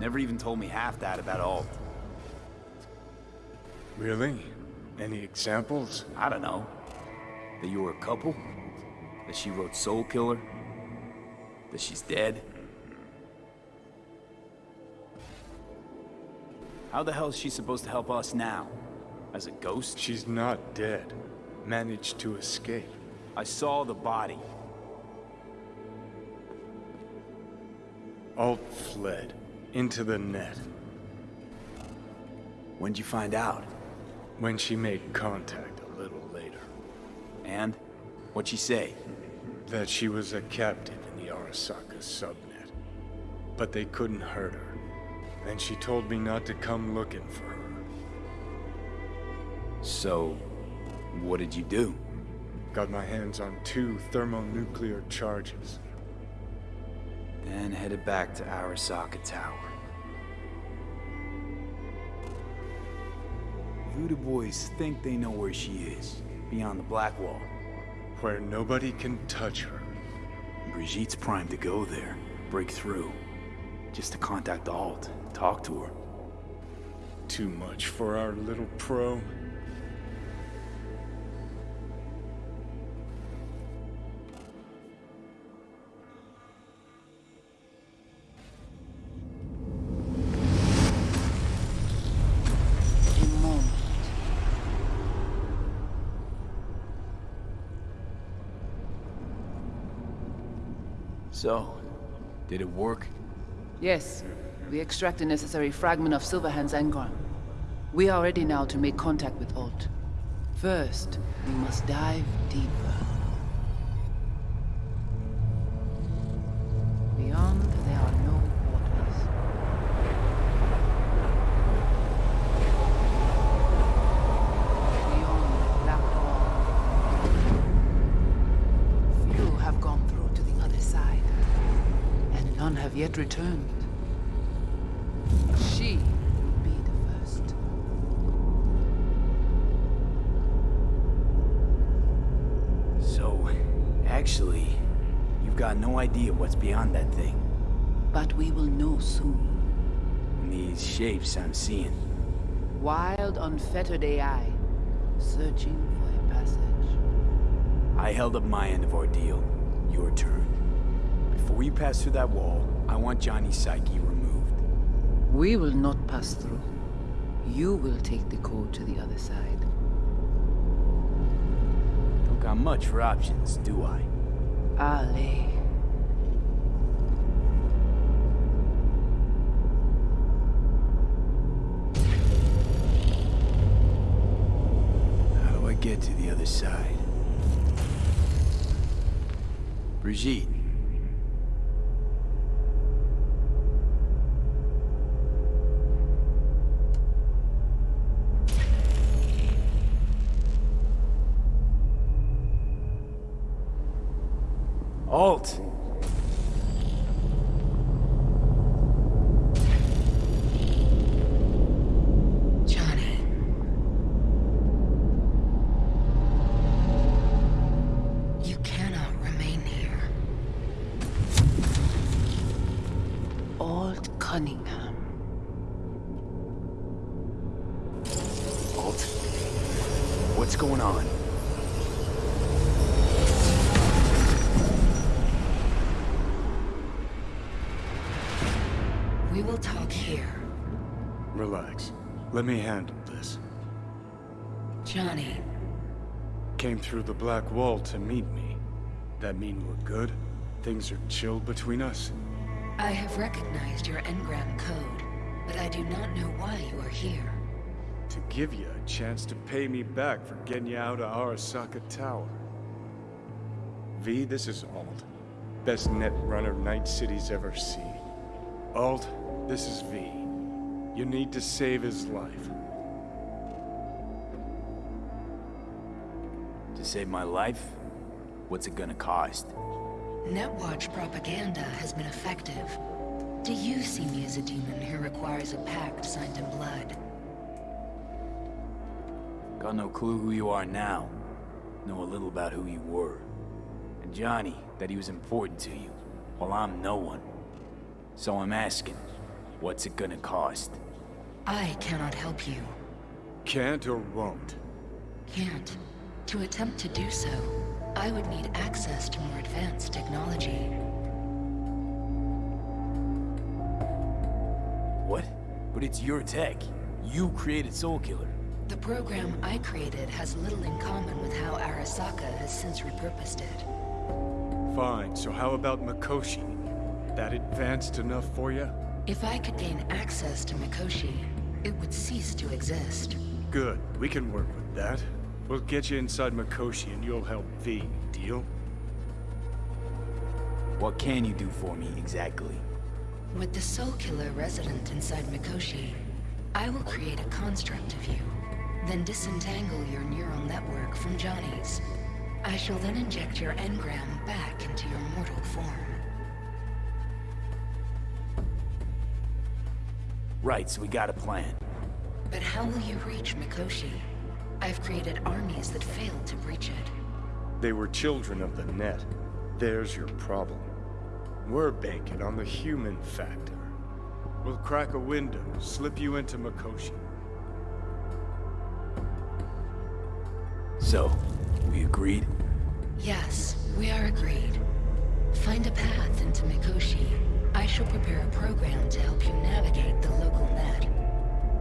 Never even told me half that about Alt. Really? Any examples? I don't know. That you were a couple? That she wrote Soulkiller? That she's dead? How the hell is she supposed to help us now? As a ghost? She's not dead. Managed to escape. I saw the body. Alt fled. Into the net. When'd you find out? When she made contact a little later. And? What'd she say? That she was a captive in the Arasaka subnet. But they couldn't hurt her. Then she told me not to come looking for her. So, what did you do? Got my hands on two thermonuclear charges. Then headed back to Arasaka Tower. Voodoo boys think they know where she is, beyond the Black Wall. Where nobody can touch her. Brigitte's primed to go there, break through. Just to contact Alt, talk to her. Too much for our little pro. So, did it work? Yes, we extract the necessary fragment of Silverhand's engram. We are ready now to make contact with Alt. First, we must dive deeper. Beyond, there are no waters. Beyond the black wall. Few have gone through to the other side, and none have yet returned. She will be the first. So, actually, you've got no idea what's beyond that thing. But we will know soon. These shapes I'm seeing. Wild, unfettered AI, searching for a passage. I held up my end of our deal. Your turn. Before you pass through that wall, I want Johnny's psyche removed. We will not pass through. You will take the code to the other side. Don't got much for options, do I? Ali. To the other side? Brigitte. Alt! We will talk here. Relax. Let me handle this. Johnny, Came through the black wall to meet me. That mean we're good? Things are chilled between us? I have recognized your engram code, but I do not know why you are here. To give you a chance to pay me back for getting you out of Arasaka Tower. V, this is Alt. Best net runner Night City's ever seen. Alt, this is V. You need to save his life. To save my life? What's it gonna cost? Netwatch propaganda has been effective. Do you see me as a demon who requires a pact signed in blood? Got no clue who you are now. Know a little about who you were. And Johnny, that he was important to you, while I'm no one. So I'm asking, What's it gonna cost? I cannot help you. Can't or won't? Can't. To attempt to do so, I would need access to more advanced technology. What? But it's your tech. You created Soulkiller. The program I created has little in common with how Arasaka has since repurposed it. Fine, so how about Mikoshi? That advanced enough for you? If I could gain access to Mikoshi, it would cease to exist. Good, we can work with that. We'll get you inside Mikoshi and you'll help V, deal? What can you do for me, exactly? With the Soulkiller resident inside Mikoshi, I will create a construct of you, then disentangle your neural network from Johnny's. I shall then inject your engram back into your mortal form. Right, so we got a plan. But how will you reach Mikoshi? I've created armies that failed to breach it. They were children of the net. There's your problem. We're banking on the human factor. We'll crack a window, slip you into Mikoshi. So, we agreed? Yes, we are agreed. Find a path into Mikoshi. I shall prepare a program to help you navigate the local net.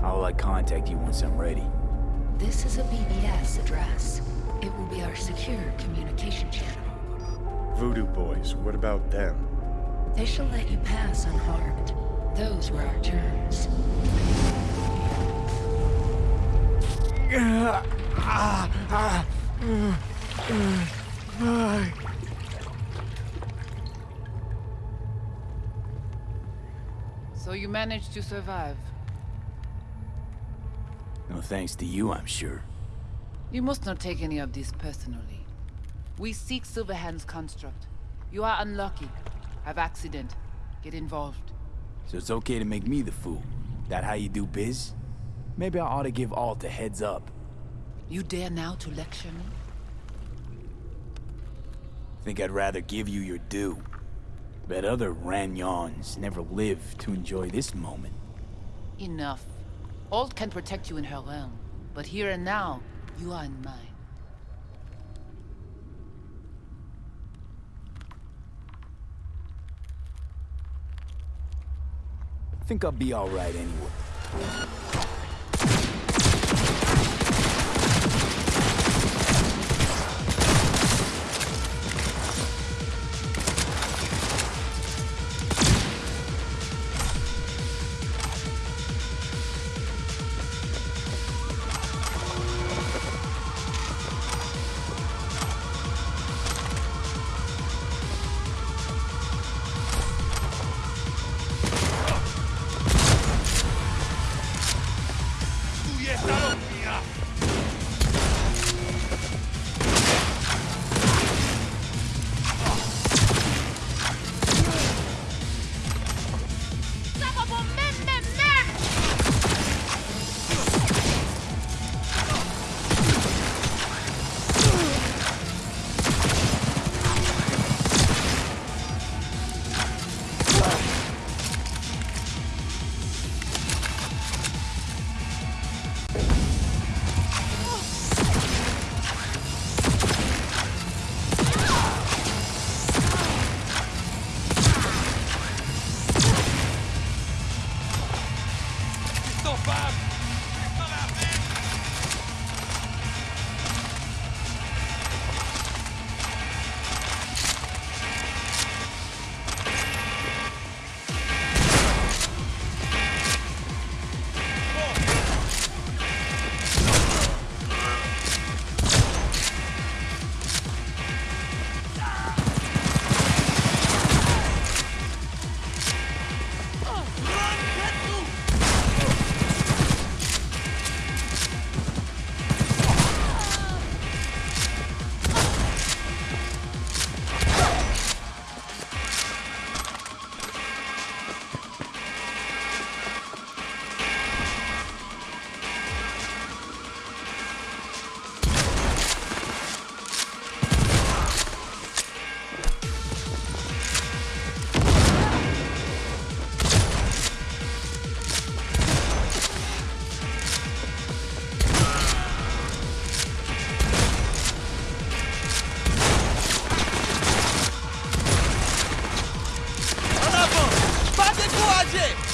I'll like contact you once I'm ready. This is a BBS address. It will be our secure communication channel. Voodoo Boys, what about them? They shall let you pass unharmed. Those were our terms. Ah, ah, mm, mm, mm, So you managed to survive. No thanks to you, I'm sure. You must not take any of this personally. We seek Silverhand's construct. You are unlucky. Have accident. Get involved. So it's okay to make me the fool. That how you do biz? Maybe I ought to give Alt a heads up. You dare now to lecture me? Think I'd rather give you your due. Bet other Ranyons never lived to enjoy this moment. Enough. Alt can protect you in her realm, but here and now, you are in mine. I Think I'll be alright anyway. Liberdade!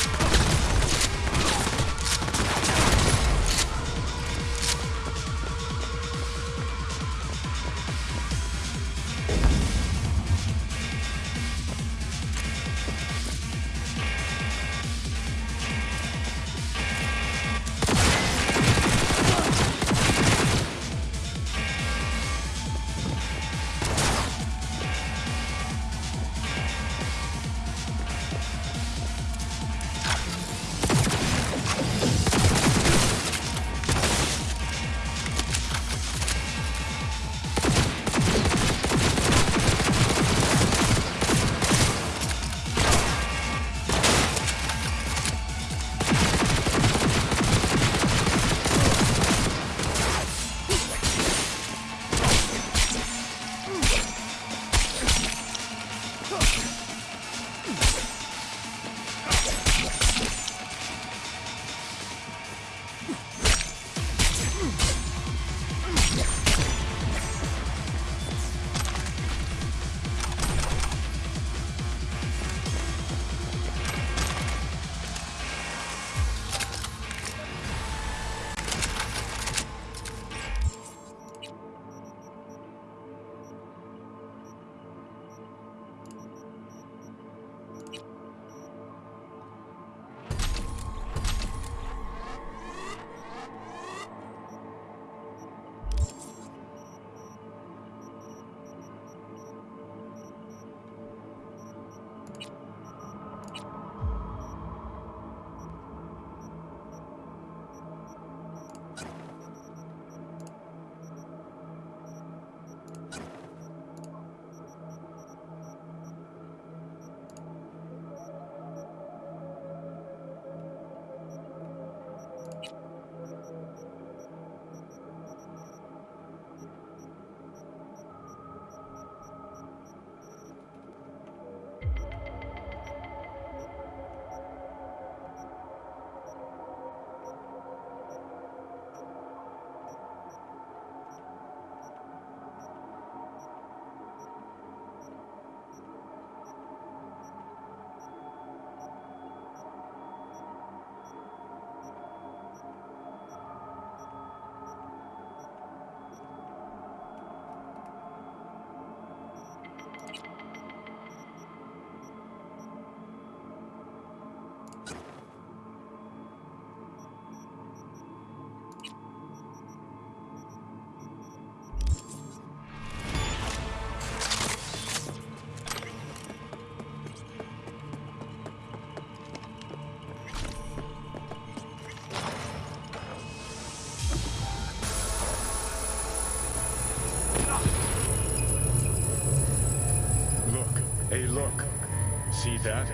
See that?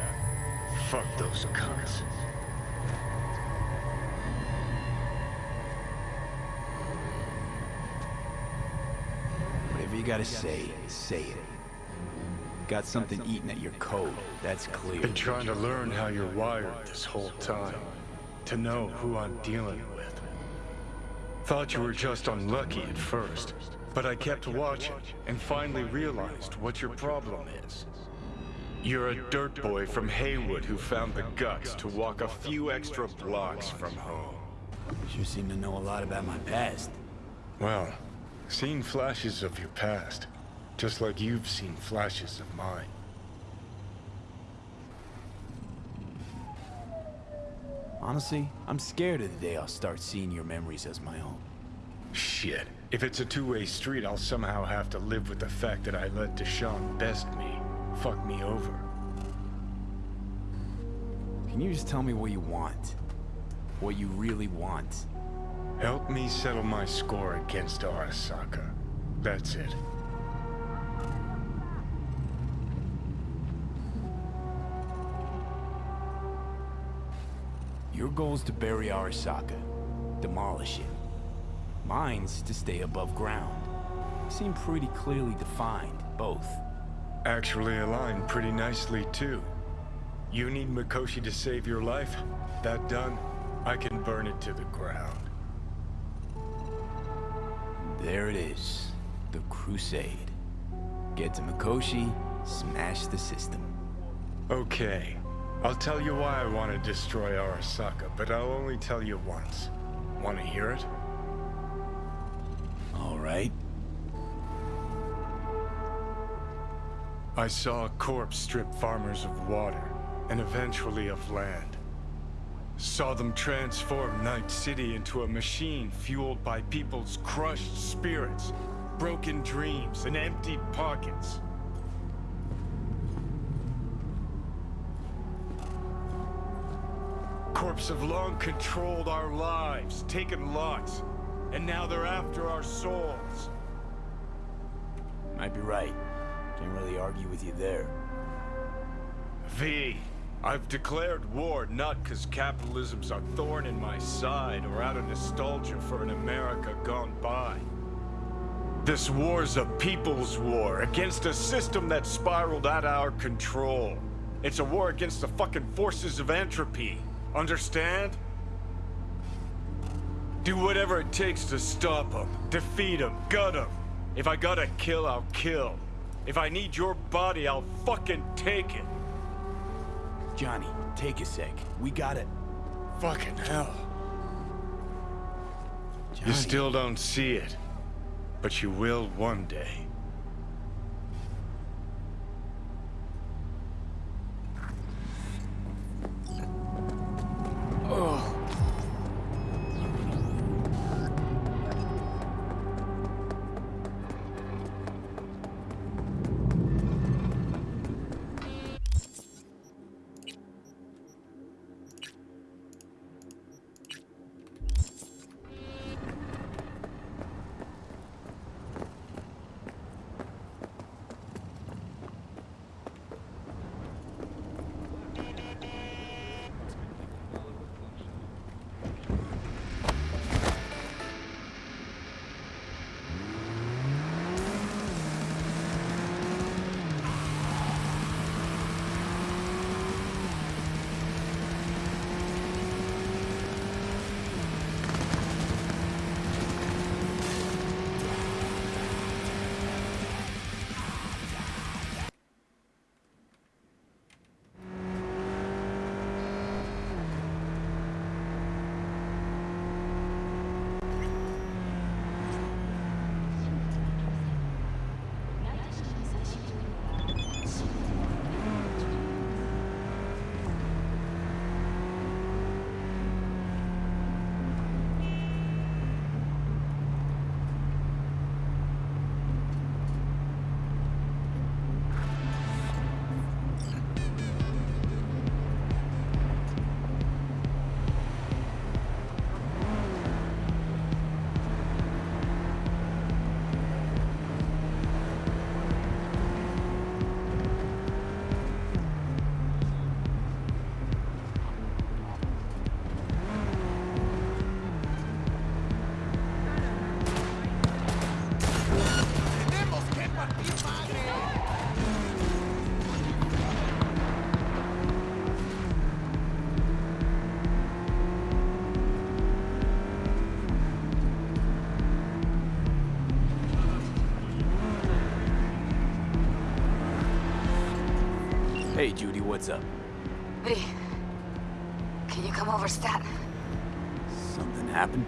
Fuck those cunts. Whatever you gotta say, say it. Got something eating at your code, that's clear. Been trying to learn how you're wired this whole time. To know who I'm dealing with. Thought you were just unlucky at first, but I kept watching and finally realized what your problem is. You're a dirt boy from Heywood who found the guts to walk a few extra blocks from home. You seem to know a lot about my past. Well, seen flashes of your past, just like you've seen flashes of mine. Honestly, I'm scared of the day I'll start seeing your memories as my own. Shit. If it's a two-way street, I'll somehow have to live with the fact that I let DeShawn best me. Fuck me over. Can you just tell me what you want? What you really want? Help me settle my score against Arasaka. That's it. Your goal is to bury Arasaka. Demolish it. Mine's to stay above ground. Seem pretty clearly defined, both. Actually aligned pretty nicely, too. You need Mikoshi to save your life? That done, I can burn it to the ground. There it is. The Crusade. Get to Mikoshi, smash the system. Okay. I'll tell you why I want to destroy Arasaka, but I'll only tell you once. Want to hear it? I saw a corpse strip farmers of water, and eventually of land. Saw them transform Night City into a machine fueled by people's crushed spirits, broken dreams, and emptied pockets. Corps have long controlled our lives, taken lots, and now they're after our souls. Might be right. Can't really argue with you there. V, I've declared war not because capitalism's a thorn in my side or out of nostalgia for an America gone by. This war's a people's war against a system that spiraled out of our control. It's a war against the fucking forces of entropy. Understand? Do whatever it takes to stop them, defeat them, gut them. If I gotta kill, I'll kill. If I need your body, I'll fucking take it. Johnny, take a sec. We got it. Fucking hell. Johnny. You still don't see it. But you will one day. Hey, Judy, what's up? V, can you come over stat? Something happened?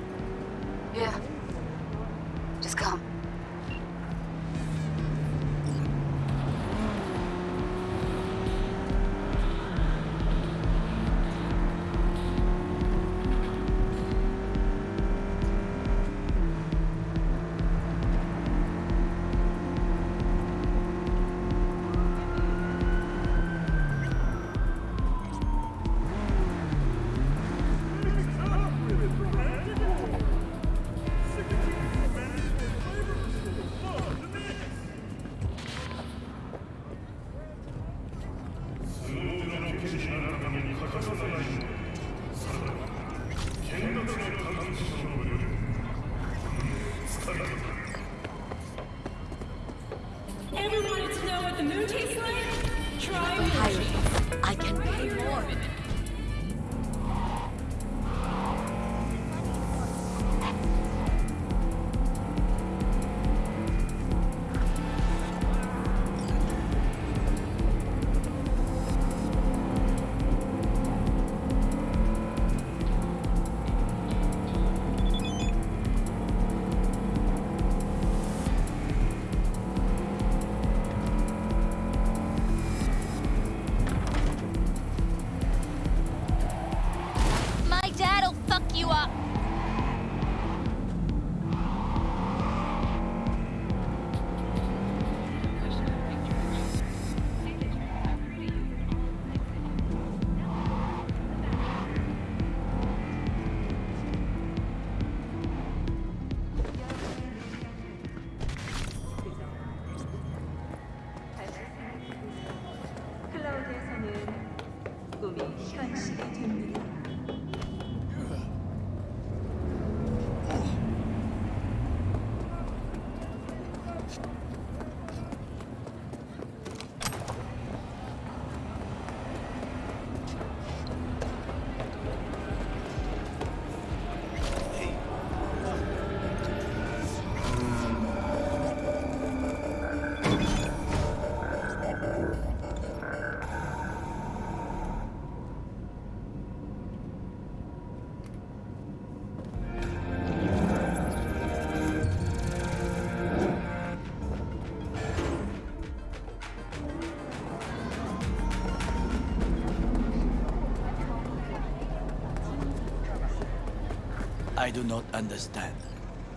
I do not understand.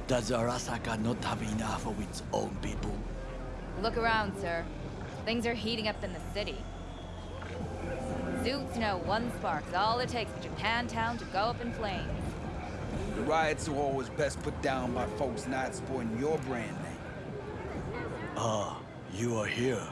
Does Arasaka not have enough of its own people? Look around, sir. Things are heating up in the city. Suits know one spark is all it takes for Japantown to go up in flames. The riots are always best put down by folks not supporting your brand name. Ah, you are here.